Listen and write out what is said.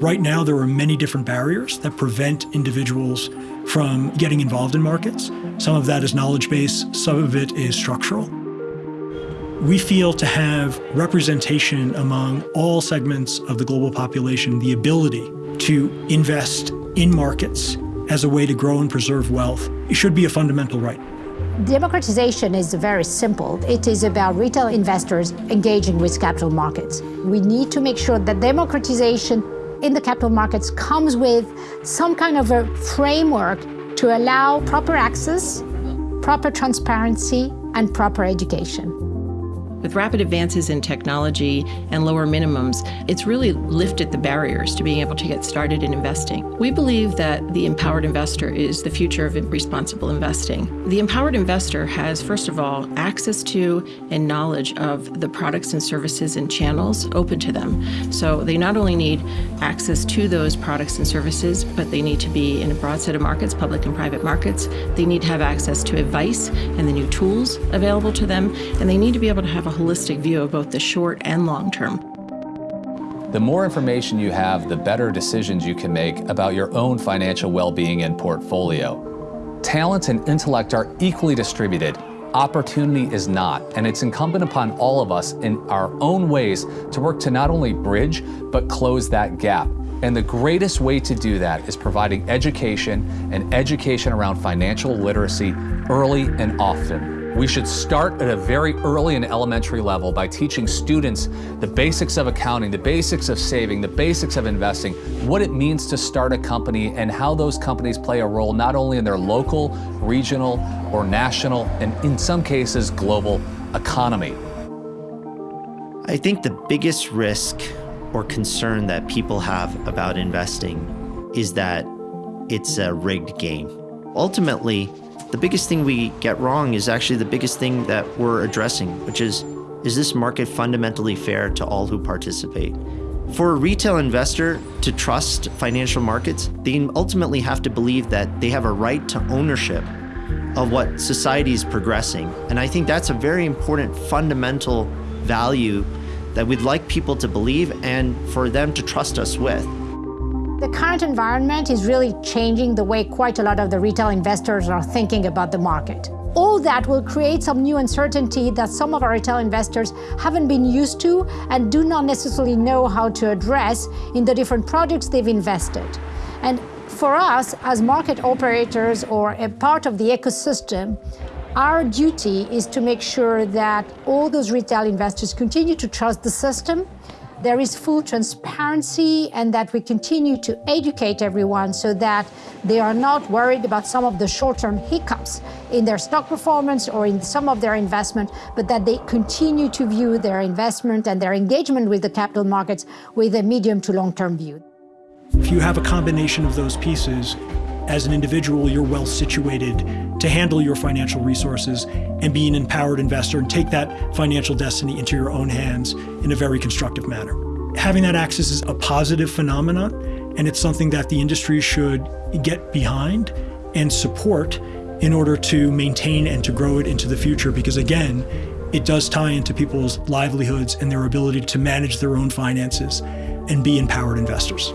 Right now, there are many different barriers that prevent individuals from getting involved in markets. Some of that is knowledge base, some of it is structural. We feel to have representation among all segments of the global population, the ability to invest in markets as a way to grow and preserve wealth, it should be a fundamental right. Democratization is very simple. It is about retail investors engaging with capital markets. We need to make sure that democratization in the capital markets comes with some kind of a framework to allow proper access, proper transparency, and proper education. With rapid advances in technology and lower minimums, it's really lifted the barriers to being able to get started in investing. We believe that the empowered investor is the future of responsible investing. The empowered investor has, first of all, access to and knowledge of the products and services and channels open to them. So they not only need access to those products and services, but they need to be in a broad set of markets, public and private markets. They need to have access to advice and the new tools available to them, and they need to be able to have a holistic view of both the short and long term. The more information you have, the better decisions you can make about your own financial well-being and portfolio. Talent and intellect are equally distributed. Opportunity is not, and it's incumbent upon all of us in our own ways to work to not only bridge, but close that gap. And the greatest way to do that is providing education and education around financial literacy early and often. We should start at a very early and elementary level by teaching students the basics of accounting, the basics of saving, the basics of investing, what it means to start a company and how those companies play a role not only in their local, regional, or national, and in some cases, global economy. I think the biggest risk or concern that people have about investing is that it's a rigged game. Ultimately, the biggest thing we get wrong is actually the biggest thing that we're addressing, which is, is this market fundamentally fair to all who participate? For a retail investor to trust financial markets, they ultimately have to believe that they have a right to ownership of what society is progressing. And I think that's a very important fundamental value that we'd like people to believe and for them to trust us with. The current environment is really changing the way quite a lot of the retail investors are thinking about the market. All that will create some new uncertainty that some of our retail investors haven't been used to and do not necessarily know how to address in the different projects they've invested. And for us, as market operators or a part of the ecosystem, our duty is to make sure that all those retail investors continue to trust the system there is full transparency and that we continue to educate everyone so that they are not worried about some of the short-term hiccups in their stock performance or in some of their investment, but that they continue to view their investment and their engagement with the capital markets with a medium to long-term view. If you have a combination of those pieces, as an individual, you're well situated to handle your financial resources and be an empowered investor and take that financial destiny into your own hands in a very constructive manner. Having that access is a positive phenomenon, and it's something that the industry should get behind and support in order to maintain and to grow it into the future because again, it does tie into people's livelihoods and their ability to manage their own finances and be empowered investors.